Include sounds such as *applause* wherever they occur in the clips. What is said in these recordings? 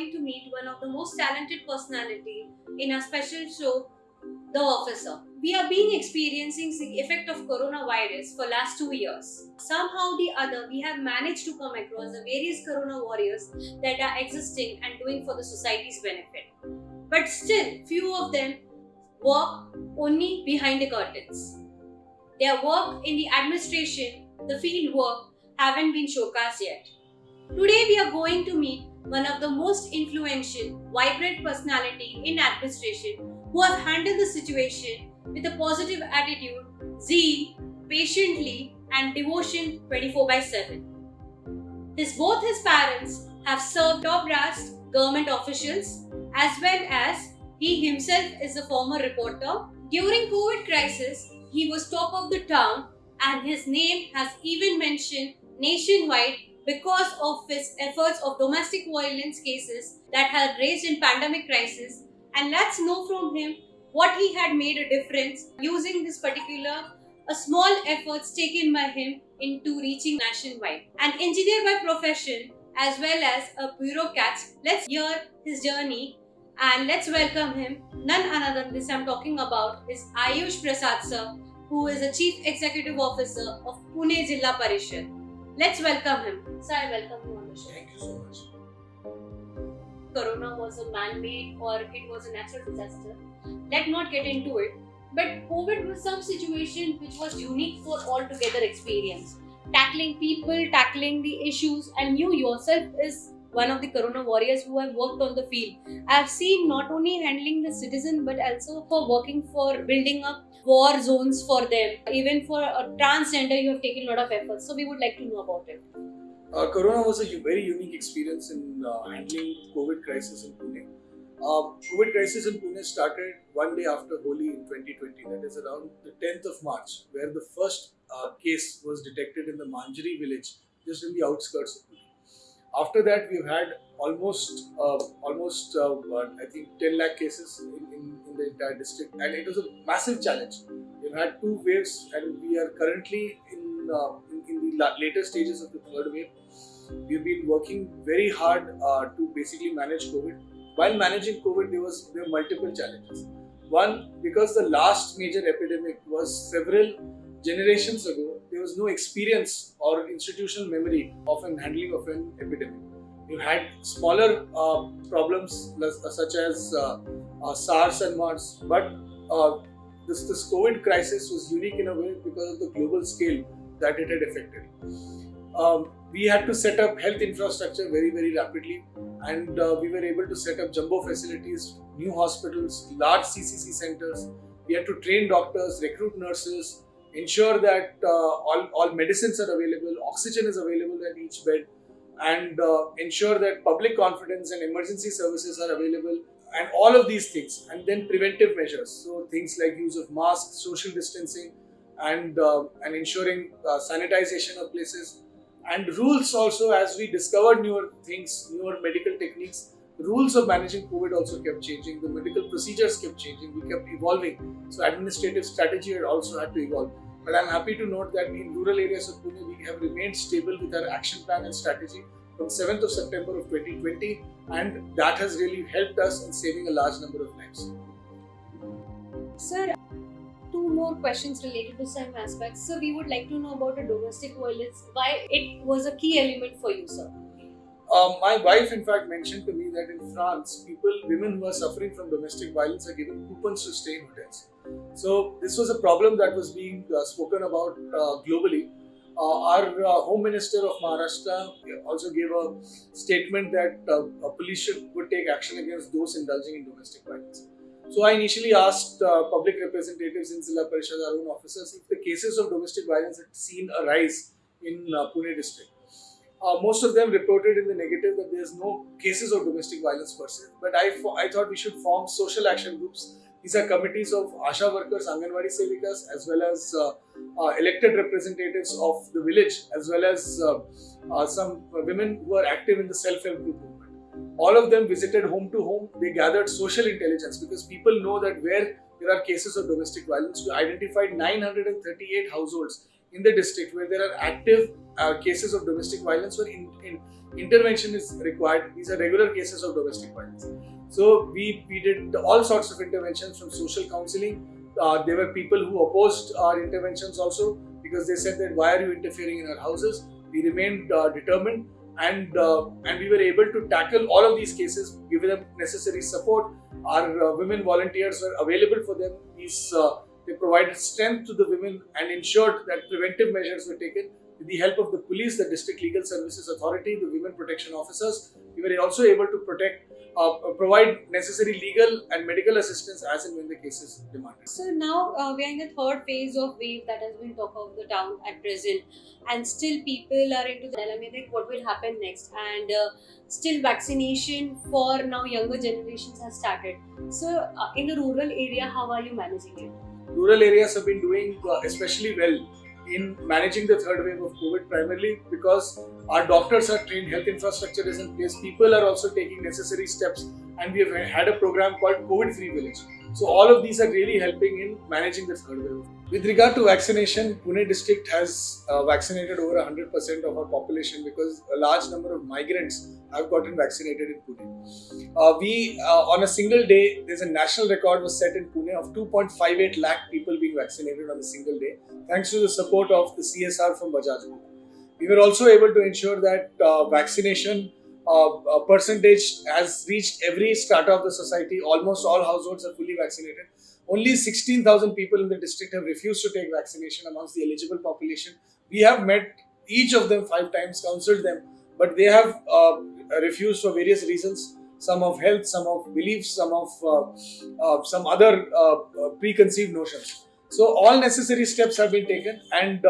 going to meet one of the most talented personality in our special show, The Officer. We have been experiencing the effect of coronavirus for last two years. Somehow the other, we have managed to come across the various corona warriors that are existing and doing for the society's benefit. But still, few of them work only behind the curtains. Their work in the administration, the field work, haven't been showcased yet. Today we are going to meet one of the most influential, vibrant personality in administration who have handled the situation with a positive attitude, zeal, patiently and devotion 24 by 7. His both his parents have served top brass government officials as well as he himself is a former reporter. During COVID crisis, he was top of the town and his name has even mentioned nationwide because of his efforts of domestic violence cases that had raised in pandemic crisis and let's know from him what he had made a difference using this particular a small efforts taken by him into reaching nationwide. An engineer by profession as well as a bureaucrat, let's hear his journey and let's welcome him. None other than this I'm talking about is Ayush Prasad sir, who is the Chief Executive Officer of Pune Jilla Parishad. Let's welcome him. Sir, I welcome you on the show. Thank you so much. Corona was a man-made or it was a natural disaster. Let's not get into it. But COVID was some situation which was unique for altogether experience. Tackling people, tackling the issues, and you yourself is one of the corona warriors who have worked on the field. I've seen not only handling the citizen but also for working for building up war zones for them. Even for a transgender, you have taken a lot of efforts. So we would like to know about it. Uh, Corona was a very unique experience in uh, handling COVID crisis in Pune. Uh, COVID crisis in Pune started one day after Holi in 2020, that is around the 10th of March, where the first uh, case was detected in the Manjari village, just in the outskirts of Pune. After that, we've had almost, uh, almost uh, I think 10 lakh cases in, in, in the entire district, and it was a massive challenge. We've had two waves, and we are currently in, uh, in, in the later stages of the third wave. We've been working very hard uh, to basically manage COVID. While managing COVID, there was there were multiple challenges. One, because the last major epidemic was several generations ago, there was no experience or institutional memory of an handling of an epidemic. You had smaller uh, problems such as uh, uh, SARS and MERS, but uh, this, this COVID crisis was unique in a way because of the global scale that it had affected. Um, we had to set up health infrastructure very, very rapidly, and uh, we were able to set up jumbo facilities, new hospitals, large CCC centers. We had to train doctors, recruit nurses, ensure that uh, all, all medicines are available, oxygen is available at each bed, and uh, ensure that public confidence and emergency services are available, and all of these things, and then preventive measures. So things like use of masks, social distancing, and uh, and ensuring uh, sanitization of places and rules also as we discover newer things newer medical techniques rules of managing covid also kept changing. The medical procedures kept changing. We kept evolving. So administrative strategy also had to evolve. But i'm happy to note that in rural areas of pune we have remained stable with our action plan and strategy from 7th of september of 2020 and that has really helped us in saving a large number of lives. Sir, two more questions related to some aspects. So we would like to know about the domestic violence, why it was a key element for you, sir. Um, my wife, in fact, mentioned to me that in France, people, women who are suffering from domestic violence are given coupons to stay in hotels. So this was a problem that was being uh, spoken about uh, globally. Uh, our uh, Home Minister of Maharashtra also gave a statement that uh, police should, would take action against those indulging in domestic violence. So I initially asked uh, public representatives in Zilla Parishad, our own officers, if the cases of domestic violence had seen a rise in Pune district. Uh, most of them reported in the negative that there's no cases of domestic violence per se. But I, I thought we should form social action groups. These are committees of ASHA workers, Anganwadi Sevikas, as well as uh, uh, elected representatives of the village, as well as uh, uh, some women who are active in the self-help group movement. All of them visited home to home. They gathered social intelligence because people know that where there are cases of domestic violence, we identified 938 households in the district where there are active uh, cases of domestic violence where in, in intervention is required. These are regular cases of domestic violence. So we, we did all sorts of interventions from social counseling. Uh, there were people who opposed our interventions also because they said that why are you interfering in our houses? We remained uh, determined and uh, and we were able to tackle all of these cases, give them necessary support. Our uh, women volunteers were available for them. These uh, they provided strength to the women and ensured that preventive measures were taken with the help of the police, the District Legal Services Authority, the women protection officers. We were also able to protect uh, provide necessary legal and medical assistance as and when the case is demanded. So now uh, we are in the third phase of wave that has been talk of the town at present, and still people are into the dilemma what will happen next, and uh, still vaccination for now younger generations has started. So uh, in the rural area, how are you managing it? Rural areas have been doing uh, especially well in managing the third wave of COVID primarily because our doctors are trained, health infrastructure is in place, people are also taking necessary steps, and we have had a program called COVID Free Village. So all of these are really helping in managing the third wave. With regard to vaccination, Pune district has uh, vaccinated over 100% of our population because a large number of migrants have gotten vaccinated in Pune. Uh, we, uh, on a single day, there's a national record was set in Pune of 2.58 lakh people being vaccinated on a single day, thanks to the support of the CSR from Bajaj Group. We were also able to ensure that uh, vaccination uh, percentage has reached every strata of the society. Almost all households are fully vaccinated. Only 16,000 people in the district have refused to take vaccination amongst the eligible population. We have met each of them five times, counseled them, but they have uh, refused for various reasons. Some of health, some of beliefs, some of uh, uh some other uh, uh, preconceived notions. So all necessary steps have been taken, and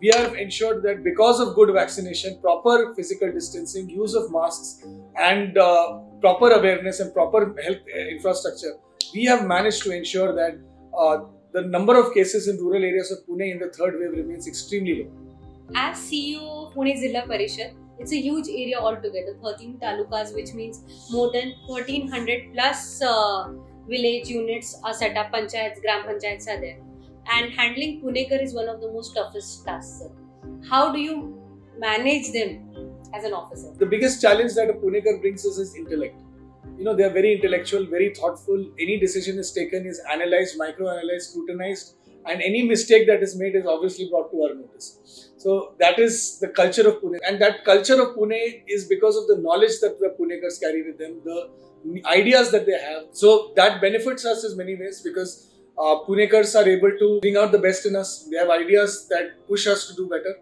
we have ensured that because of good vaccination, proper physical distancing, use of masks, and uh, proper awareness and proper health infrastructure, we have managed to ensure that uh, the number of cases in rural areas of Pune in the third wave remains extremely low. As CEO of Pune Zilla Parishad, it's a huge area altogether 13 talukas, which means more than 1300 plus uh, village units are set up, panchayats, gram panchayats are there and handling Punekar is one of the most toughest tasks. How do you manage them as an officer? The biggest challenge that a Punekar brings us is intellect. You know, they are very intellectual, very thoughtful. Any decision is taken, is analyzed, micro-analyzed, scrutinized, and any mistake that is made is obviously brought to our notice. So that is the culture of Pune, and that culture of Pune is because of the knowledge that the Punekars carry with them, the ideas that they have. So that benefits us in many ways because uh, Punekars are able to bring out the best in us. They have ideas that push us to do better.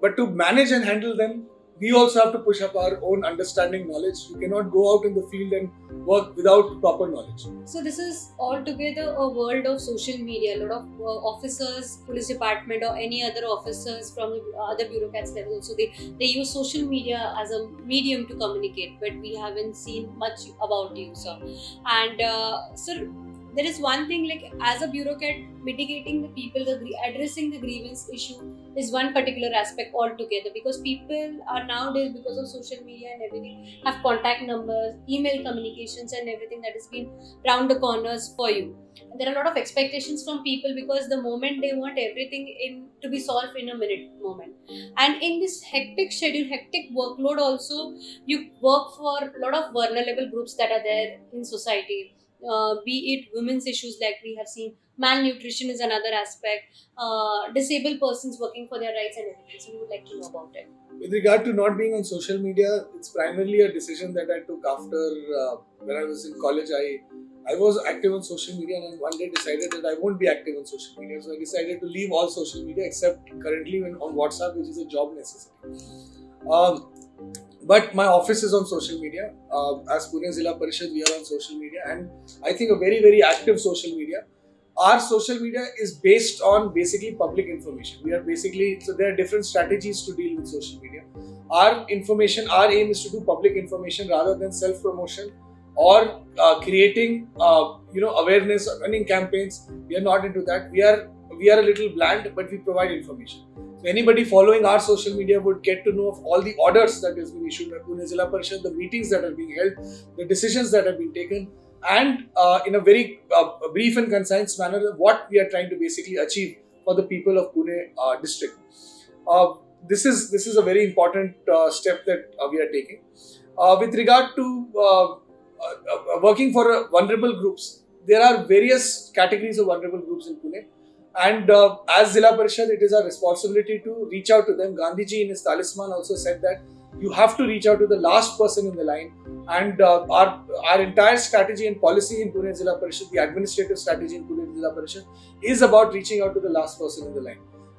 But to manage and handle them, we also have to push up our own understanding knowledge. We cannot go out in the field and work without proper knowledge. So this is altogether a world of social media. A lot of uh, officers, police department, or any other officers from the other bureaucrats level also they they use social media as a medium to communicate. But we haven't seen much about you, sir. And uh, sir, there is one thing like as a bureaucrat mitigating the people the addressing the grievance issue is one particular aspect altogether because people are nowadays because of social media and everything have contact numbers email communications and everything that has been round the corners for you. There are a lot of expectations from people because the moment they want everything in to be solved in a minute moment. And in this hectic schedule hectic workload also you work for a lot of vulnerable groups that are there in society uh, be it women's issues like we have seen malnutrition is another aspect uh, disabled persons working for their rights and everything. So we would like to know about it. With regard to not being on social media it's primarily a decision that i took after uh, when i was in college. I i was active on social media and one day decided that i won't be active on social media. So i decided to leave all social media except currently when on whatsapp which is a job necessity. Um, but my office is on social media. Uh, as Pune Zilla Parishad, we are on social media, and I think a very, very active social media. Our social media is based on basically public information. We are basically so there are different strategies to deal with social media. Our information, our aim is to do public information rather than self promotion or uh, creating uh, you know awareness or running campaigns. We are not into that. We are we are a little bland, but we provide information. Anybody following our social media would get to know of all the orders that has been issued by Pune Zilla Parishad, the meetings that are being held, the decisions that have been taken, and uh, in a very uh, brief and concise manner, what we are trying to basically achieve for the people of Pune uh, district. Uh, this is this is a very important uh, step that uh, we are taking. With regard to working for vulnerable groups, there are various categories of vulnerable groups in Pune. And uh, as Zilla Parishad, it is our responsibility to reach out to them. Gandhiji in his talisman also said that you have to reach out to the last person in the line. And uh, our our entire strategy and policy in Pune Zilla Parishad, the administrative strategy in Pune Zilla Parishad, is about reaching out to the last person in the line.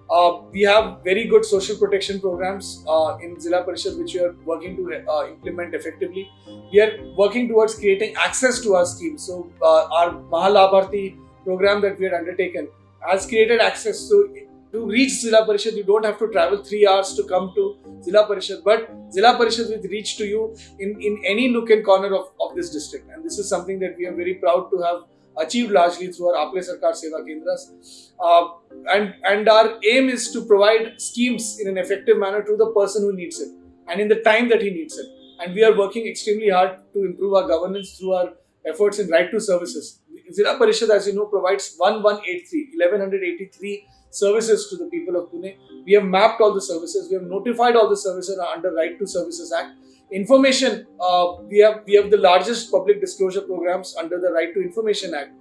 Uh, we have very good social protection programs uh, in Zilla Parishad which we are working to uh, implement effectively. We are working towards creating access to our schemes. So, uh, our Mahalabharti program that we had undertaken has created access. So, to reach Zilla Parishad, you don't have to travel three hours to come to Zilla Parishad, but Zilla Parishad will reach to you in, in any nook and corner of, of this district. And this is something that we are very proud to have achieved largely through our Aple Sarkar Seva Kendras. Uh, and, and our aim is to provide schemes in an effective manner to the person who needs it and in the time that he needs it. And we are working extremely hard to improve our governance through our efforts in right to services. Zilla Parishad, as you know, provides 1183, 1183 services to the people of Pune. We have mapped all the services, we have notified all the services under Right to Services Act. Information uh, we have we have the largest public disclosure programs under the right to information act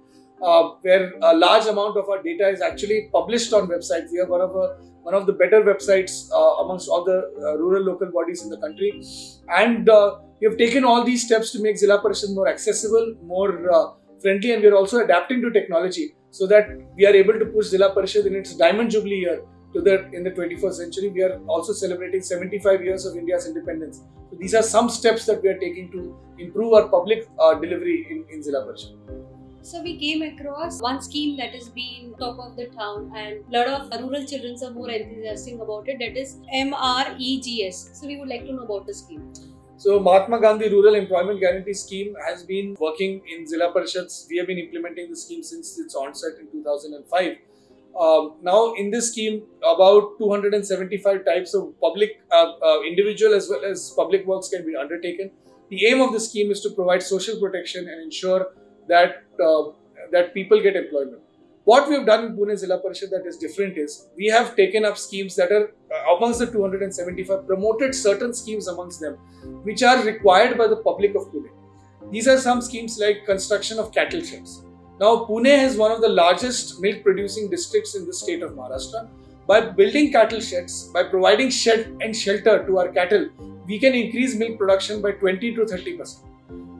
uh, where a large amount of our data is actually published on websites. We are one of a, one of the better websites uh, amongst all the uh, rural local bodies in the country. And uh, we have taken all these steps to make Zilla Parishad more accessible more uh, friendly and we are also adapting to technology so that we are able to push Zilla Parishad in its diamond jubilee year to the in the 21st century. We are also celebrating 75 years of India's independence. So these are some steps that we are taking to improve our public uh, delivery in, in Zilla Parishad. So we came across one scheme that has been top of the town and a lot of rural children are more enthusiastic about it that is MREGS. So we would like to know about the scheme. So Mahatma Gandhi Rural Employment Guarantee Scheme has been working in Zilla Parishads. We have been implementing the scheme since its onset in 2005. Um, now, in this scheme, about 275 types of public, uh, uh, individual as well as public works can be undertaken. The aim of the scheme is to provide social protection and ensure that uh, that people get employment. What we have done in Pune Zilla Parishad that is different is we have taken up schemes that are uh, amongst the 275 promoted certain schemes amongst them, which are required by the public of Pune. These are some schemes like construction of cattle sheds now, Pune is one of the largest milk producing districts in the state of Maharashtra. By building cattle sheds, by providing shed and shelter to our cattle, we can increase milk production by 20 to 30 percent.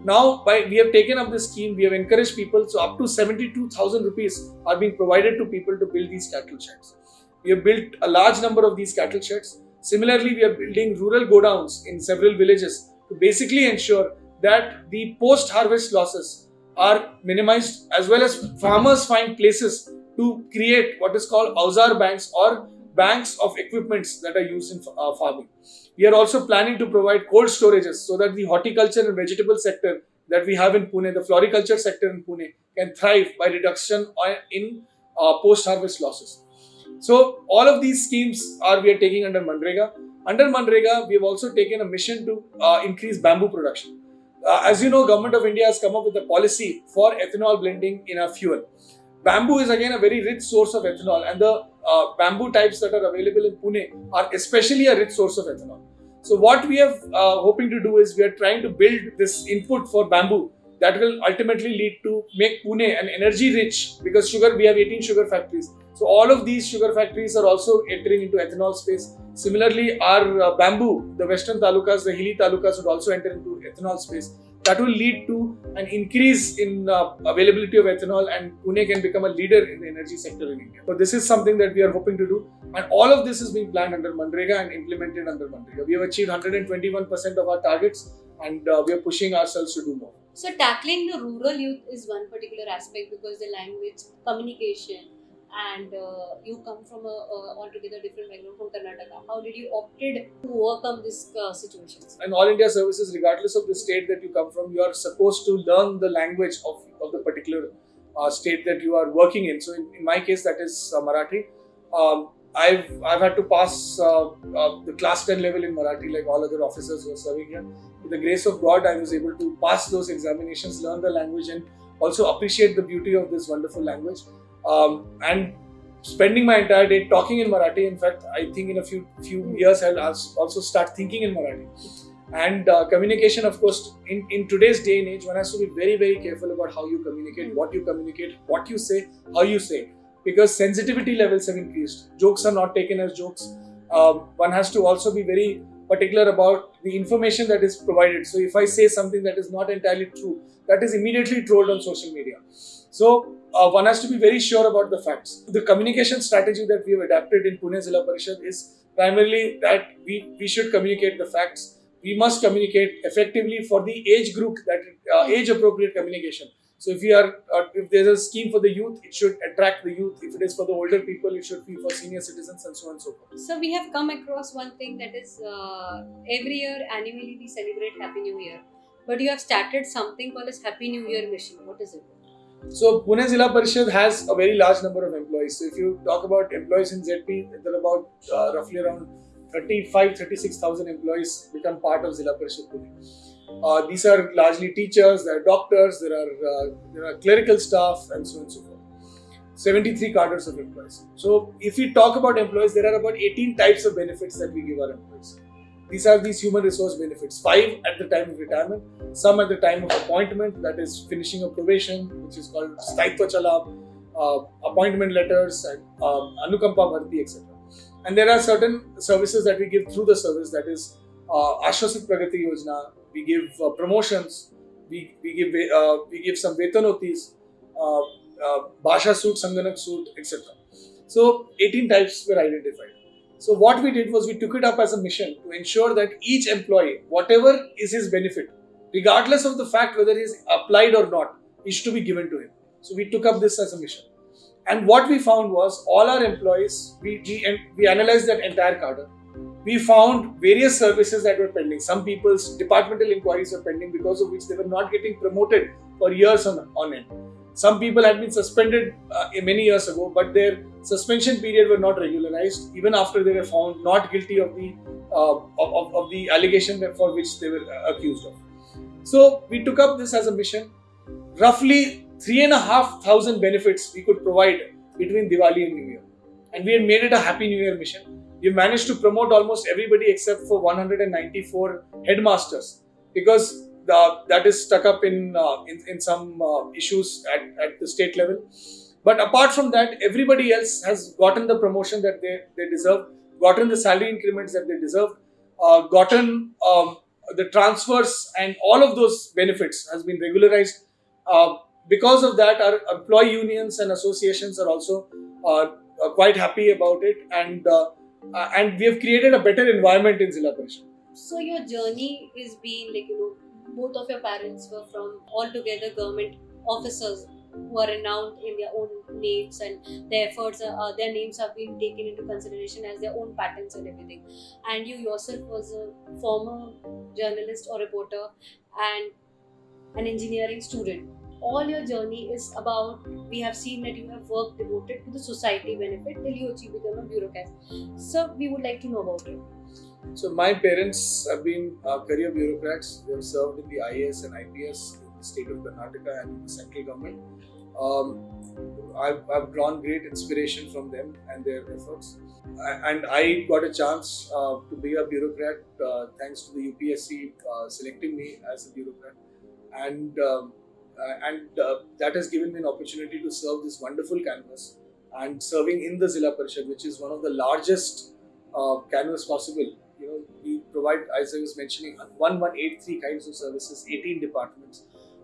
Now, by we have taken up this scheme, we have encouraged people, so up to 72,000 rupees are being provided to people to build these cattle sheds. We have built a large number of these cattle sheds. Similarly, we are building rural godowns in several villages to basically ensure that the post harvest losses are minimized as well as farmers find places to create what is called Ausar banks or banks of equipments that are used in uh, farming. We are also planning to provide cold storages so that the horticulture and vegetable sector that we have in Pune, the floriculture sector in Pune, can thrive by reduction in uh, post-harvest losses. So all of these schemes are we are taking under MNREGA. Under MNREGA, we have also taken a mission to uh, increase bamboo production. Uh, as you know, Government of India has come up with a policy for ethanol blending in our fuel. Bamboo is again a very rich source of ethanol, and the uh, bamboo types that are available in Pune are especially a rich source of ethanol. So, what we are uh, hoping to do is we are trying to build this input for bamboo that will ultimately lead to make Pune an energy rich because sugar we have 18 sugar factories. So all of these sugar factories are also entering into ethanol space. Similarly, our uh, bamboo, the western talukas, the hilly talukas would also enter into ethanol space. That will lead to an increase in uh, availability of ethanol and Pune can become a leader in the energy sector in India. So this is something that we are hoping to do and all of this is being planned under MNREGA and implemented under MNREGA. We have achieved 121% of our targets and uh, we are pushing ourselves to do more. So tackling the rural youth is one particular aspect because the language, communication, and uh, you come from a, a, altogether different background from Karnataka. How did you opted to overcome this uh, situations? In all India services, regardless of the state that you come from, you are supposed to learn the language of, of the particular uh, state that you are working in. So in, in my case, that is uh, Marathi. Um, I've I've had to pass uh, uh, the class 10 level in Marathi like all other officers who are serving here. With the grace of God, I was able to pass those examinations, learn the language, and also appreciate the beauty of this wonderful language. Um, and spending my entire day talking in Marathi. In fact, I think in a few few years I'll also start thinking in Marathi. And uh, communication, of course, in, in today's day and age, one has to be very, very careful about how you communicate, what you communicate, what you say, how you say, because sensitivity levels have increased. Jokes are not taken as jokes. Um, one has to also be very particular about the information that is provided. So, if I say something that is not entirely true, that is immediately trolled on social media. So, uh, one has to be very sure about the facts. The communication strategy that we have adapted in Pune Zilla Parishad is primarily that we, we should communicate the facts. We must communicate effectively for the age group that uh, age appropriate communication. So if you are uh, if there's a scheme for the youth it should attract the youth. If it is for the older people it should be for senior citizens and so on and so forth. So we have come across one thing that is uh, every year annually we celebrate happy new year. But you have started something called as happy new year mission what is it so Pune Zilla Parishad has a very large number of employees. So if you talk about employees in ZP, there are about uh, roughly around 35 36,000 employees become part of Zilla Parishad Pune. Uh, these are largely teachers, there are doctors, there are uh, there are clerical staff, and so on and so forth. 73 cadres of employees. So, if we talk about employees, there are about 18 types of benefits that we give our employees. These are these human resource benefits. Five at the time of retirement, some at the time of appointment, that is finishing a probation, which is called Sthaitva Chalab, uh, appointment letters, and um, Anukampa Bharti, etc. And there are certain services that we give through the service that is uh, Ashwasit Pragati Yojana. We give uh, promotions. We, we give uh, we give some vetanotis, uh, uh, Bhasha suit, Sanganak suit, etc. So 18 types were identified. So what we did was we took it up as a mission to ensure that each employee, whatever is his benefit, regardless of the fact whether he is applied or not, is to be given to him. So we took up this as a mission. And what we found was all our employees, we, we, we analyzed that entire cadre. We found various services that were pending. Some people's departmental inquiries were pending because of which they were not getting promoted for years on, on end. Some people had been suspended uh, many years ago, but their suspension period were not regularized even after they were found not guilty of the uh, of, of, the allegation for which they were uh, accused of. So we took up this as a mission. Roughly three and a half thousand benefits we could provide between Diwali and New Year. And we had made it a Happy New Year mission. We managed to promote almost everybody except for 194 headmasters because the, that is stuck up in, uh, in, in, some uh, issues at, at the state level. But apart from that, everybody else has gotten the promotion that they, they deserve, gotten the salary increments that they deserve, uh, gotten um, the transfers and all of those benefits has been regularized. Uh, because of that, our employee unions and associations are also uh, quite happy about it, and uh, uh and we have created a better environment in Zilla Parishad. So your journey is being like you know, both of your parents were from altogether government officers who are renowned in their own names and their efforts uh, uh, their names have been taken into consideration as their own patents and everything. And you yourself was a former journalist or reporter and an engineering student. All your journey is about we have seen that you have worked devoted to the society benefit till you achieve become a bureaucrat. So we would like to know about it. So my parents have been uh, career bureaucrats. They have served in the ias and ips state of karnataka and the central government um, I've, I've, drawn great inspiration from them and their efforts and i got a chance uh, to be a bureaucrat uh, thanks to the upsc uh, selecting me as a bureaucrat and um, uh, and uh, that has given me an opportunity to serve this wonderful canvas and serving in the Zilla Parishad, which is one of the largest uh, canvas possible. You know, we provide, as I was mentioning, 1183 kinds of services, 18 departments.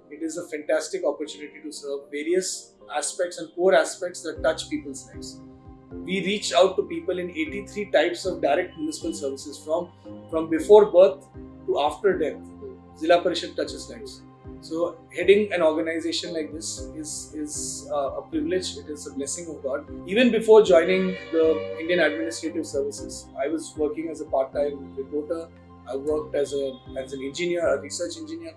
It is a fantastic opportunity to serve various aspects and core aspects that touch people's lives. We reach out to people in 83 types of direct municipal services from, from before birth to after death. Zilla Parishad touches lives. So heading an organization like this is is uh, a privilege. It is a blessing of God. Even before joining the Indian Administrative Services, I was working as a part-time reporter. I worked as a as an engineer, a research engineer.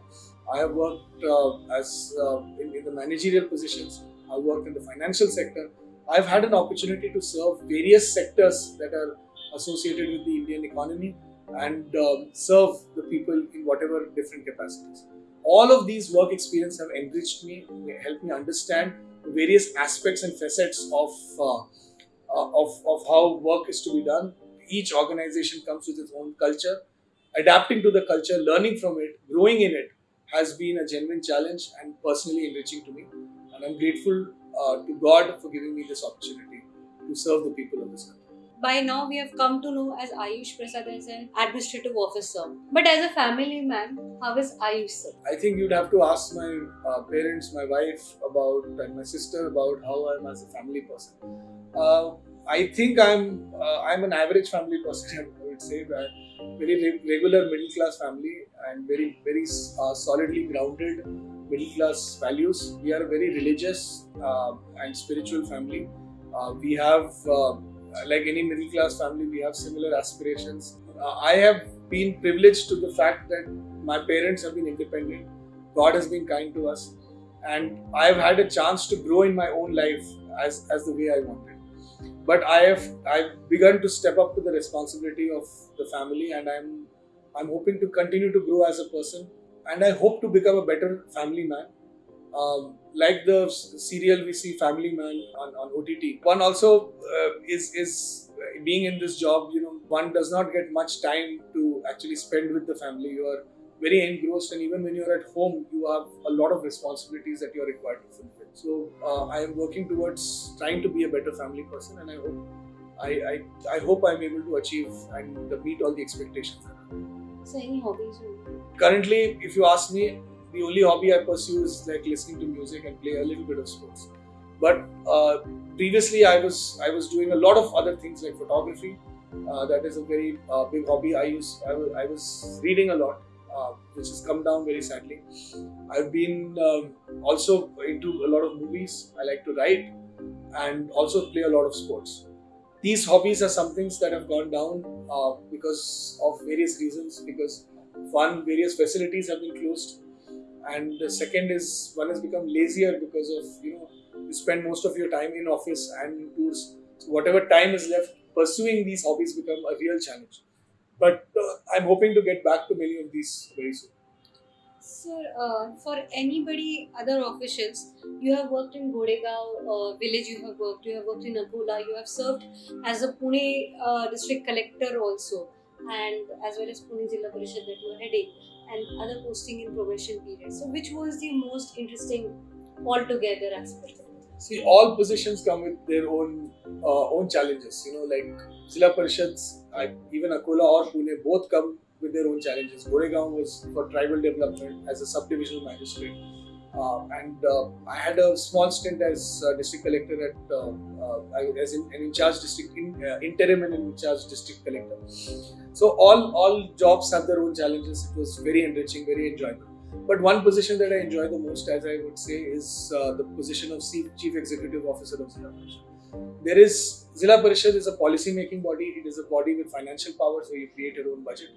I have worked uh, as uh, in, in, the managerial positions. I worked in the financial sector. I've had an opportunity to serve various sectors that are associated with the Indian economy and um, serve the people in whatever different capacities all of these work experience have enriched me, helped me understand the various aspects and facets of uh, uh, of, of how work is to be done. Each organization comes with its own culture. Adapting to the culture, learning from it, growing in it has been a genuine challenge and personally enriching to me. And I'm grateful uh, to God for giving me this opportunity to serve the people of this country. By now, we have come to know as Ayush Prasad as an administrative officer. But as a family man, how is Ayush sir? I think you'd have to ask my uh, parents, my wife about, and my sister about how I'm as a family person. Uh, I think I'm uh, I'm an average family person. *laughs* I would say that very re- regular middle class family and very very uh, solidly grounded middle class values. We are a very religious uh, and spiritual family. Uh, we have uh, like any middle class family, we have similar aspirations. Uh, I have been privileged to the fact that my parents have been independent. God has been kind to us, and I've had a chance to grow in my own life as, as the way I wanted. But I have I've begun to step up to the responsibility of the family, and I'm I'm hoping to continue to grow as a person, and I hope to become a better family man. Um, like the serial we see Family Man on, on OTT. One also uh, is is being in this job. You know, one does not get much time to actually spend with the family. You are very engrossed, and even when you're at home, you have a lot of responsibilities that you're required to fulfill. So uh, I am working towards trying to be a better family person, and I hope I, I, I hope I'm able to achieve and meet all the expectations. Hobbies? Currently, if you ask me, the only hobby I pursue is like listening to music and play a little bit of sports. But uh, previously, I was I was doing a lot of other things like photography. Uh, that is a very uh, big hobby. I use I was, I was reading a lot, uh, which has come down very sadly. I've been um, also into a lot of movies. I like to write and also play a lot of sports. These hobbies are some things that have gone down uh, because of various reasons. Because one, various facilities have been closed and the second is one has become lazier because of you know you spend most of your time in office and in tours so whatever time is left pursuing these hobbies become a real challenge but uh, i'm hoping to get back to many of these very soon Sir, uh, for anybody, other officials, you have worked in Goregaon uh, village, you have worked, you have worked in Akola, you have served as a Pune uh, district collector also, and as well as Pune Jilla Parishad that you are heading and other posting in probation period. So, which was the most interesting altogether aspect? See, all positions come with their own uh, own challenges. You know, like Zilla Parishads, even Akola or Pune, both come with their own challenges. Goregaon was for tribal development as a subdivisional magistrate. Uh, and uh, I had a small stint as district collector at, uh, uh, as in, an in charge district, in, uh, interim and in charge district collector. So all all jobs have their own challenges. It was very enriching, very enjoyable. But one position that I enjoy the most, as I would say, is the position of Chief Executive Officer of Zilla Parishad. There is Zilla Parishad is a policy making body. It is a body with financial power, so you create your own budget.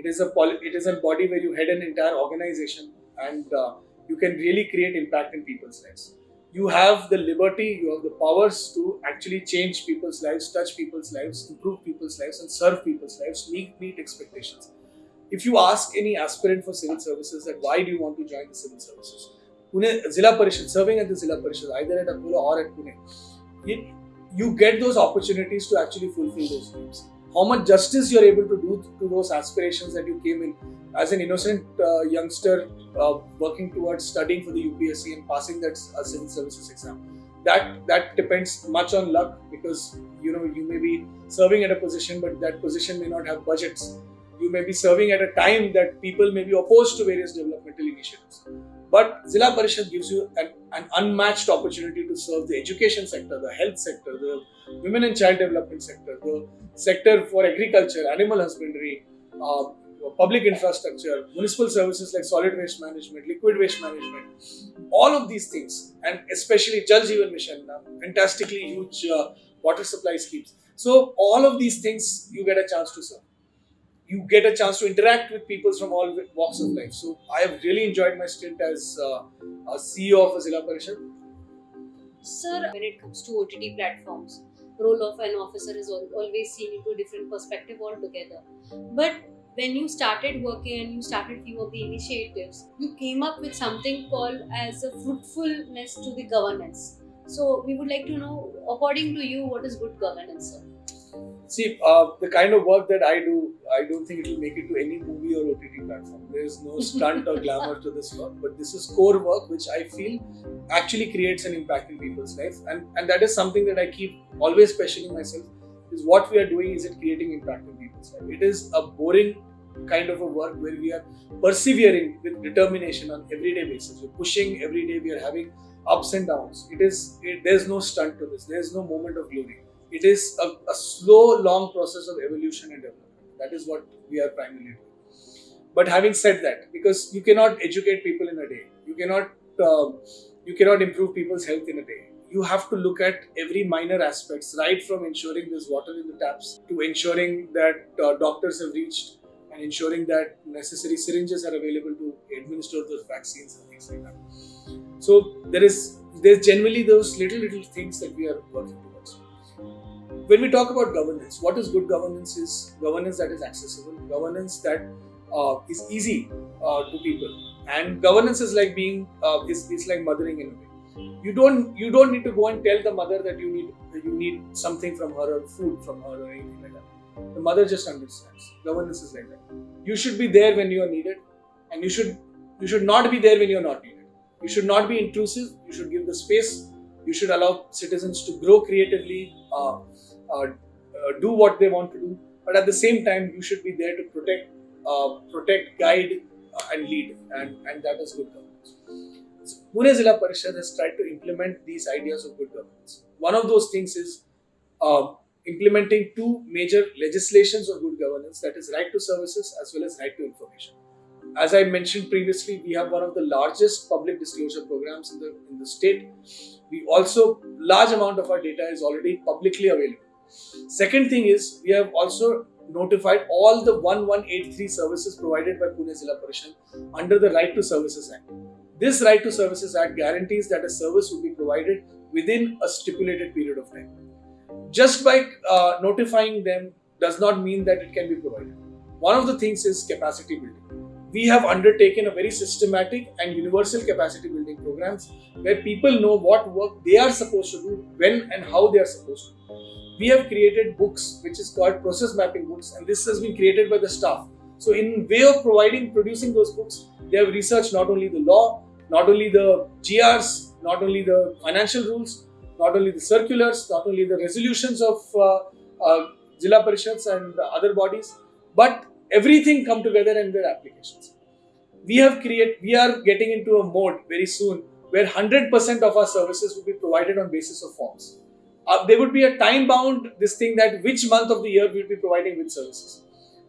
It is a it is a body where you head an entire organization and uh, you can really create impact in people's lives. You have the liberty, you have the powers to actually change people's lives, touch people's lives, improve people's lives, and serve people's lives, meet, meet expectations. If you ask any aspirant for civil services that why do you want to join the civil services, Pune Zilla Parishad, serving at the Zilla Parishad, either at Akola or at Pune, it, you get those opportunities to actually fulfill those dreams how much justice you're able to do to those aspirations that you came in as an innocent uh, youngster uh, working towards studying for the UPSC and passing that uh, civil services exam. That that depends much on luck because you know you may be serving at a position, but that position may not have budgets. You may be serving at a time that people may be opposed to various developmental initiatives. But Zilla Parishad gives you an, an unmatched opportunity to serve the education sector, the health sector, the women and child development sector, the sector for agriculture, animal husbandry, uh, public infrastructure, municipal services like solid waste management, liquid waste management, all of these things, and especially Jal Jeevan Mission, uh, fantastically huge uh, water supply schemes. So, all of these things you get a chance to serve. You get a chance to interact with people from all walks of life. So, I have really enjoyed my stint as uh, a CEO of a Zilla Parishad. Sir, when it comes to OTT platforms, role of an officer is always seen into a different perspective altogether. But when you started working and you started few of the initiatives, you came up with something called as a fruitfulness to the governance. So we would like to know, according to you, what is good governance, sir? See, uh, the kind of work that I do, I don't think it will make it to any movie or OTT platform. There is no stunt or *laughs* glamour to this work, but this is core work which I feel actually creates an impact in people's lives, and and that is something that I keep always questioning myself: is what we are doing is it creating impact in people's life? It is a boring kind of a work where we are persevering with determination on everyday basis. We're pushing every day. We are having ups and downs. It is it, there's no stunt to this. There's no moment of glory it is a, a, slow, long process of evolution and development. That is what we are primarily doing. But having said that, because you cannot educate people in a day, you cannot uh, you cannot improve people's health in a day. You have to look at every minor aspects, right from ensuring there's water in the taps to ensuring that uh, doctors have reached and ensuring that necessary syringes are available to administer those vaccines and things like that. So there is there's generally those little little things that we are working towards when we talk about governance, what is good governance is governance that is accessible, governance that uh, is easy uh, to people, and governance is like being uh, is, is like mothering in a way. You don't you don't need to go and tell the mother that you need you need something from her or food from her or anything like that. The mother just understands. Governance is like that. You should be there when you are needed, and you should you should not be there when you are not needed. You should not be intrusive. You should give the space. You should allow citizens to grow creatively. Uh, uh, uh, do what they want to do, but at the same time, you should be there to protect, uh, protect, guide, and lead, and and that is good governance. So, Pune Zilla Parishad has tried to implement these ideas of good governance. One of those things is implementing two major legislations of good governance that is right to services as well as right to information as i mentioned previously we have one of the largest public disclosure programs in the in the state we also large amount of our data is already publicly available Second thing is we have also notified all the 1183 services provided by Pune Zilla Parishad under the Right to Services Act. This Right to Services Act guarantees that a service will be provided within a stipulated period of time. Just by uh, notifying them does not mean that it can be provided. One of the things is capacity building. We have undertaken a very systematic and universal capacity building programs where people know what work they are supposed to do, when and how they are supposed to. We have created books which is called process mapping books and this has been created by the staff. So in way of providing producing those books they have researched not only the law not only the grs not only the financial rules not only the circulars not only the resolutions of uh, uh, Zilla Parishads and other bodies but everything come together in their applications we have created we are getting into a mode very soon where 100% of our services will be provided on basis of forms uh, there would be a time bound this thing that which month of the year we'll be providing which services.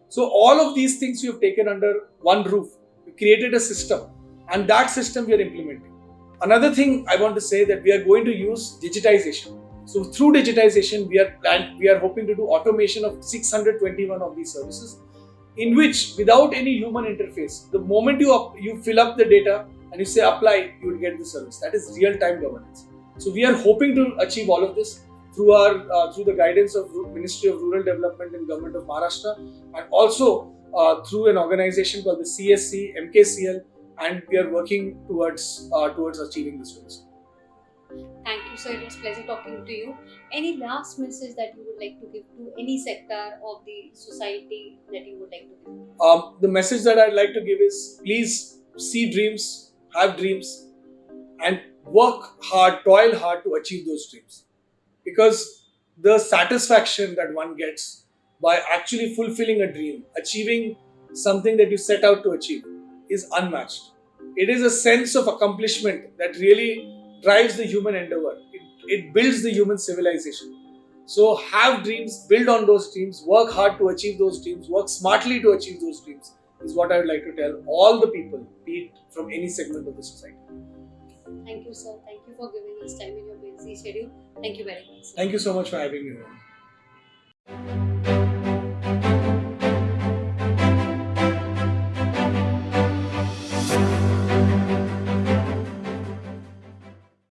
So all of these things we have taken under one roof. We created a system and that system we are implementing. Another thing I want to say that we are going to use digitization. So through digitization, we are planned, we are hoping to do automation of 621 of these services, in which without any human interface, the moment you up, you fill up the data and you say apply, you will get the service. That is real time governance. So we are hoping to achieve all of this through our uh, through the guidance of Ministry of Rural Development and Government of Maharashtra, and also uh, through an organization called the CSC MKCL, and we are working towards uh, towards achieving this goal. Thank you, sir. It was pleasure talking to you. Any last message that you would like to give to any sector of the society that you would like to give? Um, the message that I'd like to give is please see dreams, have dreams, and work hard, toil hard to achieve those dreams because the satisfaction that one gets by actually fulfilling a dream, achieving something that you set out to achieve, is unmatched. It is a sense of accomplishment that really drives the human endeavor. It, it builds the human civilization. So, have dreams, build on those dreams, work hard to achieve those dreams, work smartly to achieve those dreams, is what I would like to tell all the people, be it from any segment of the society. Thank you, sir. Thank you for giving us time in your busy schedule. Thank you very much. Sir. Thank you so much for having me.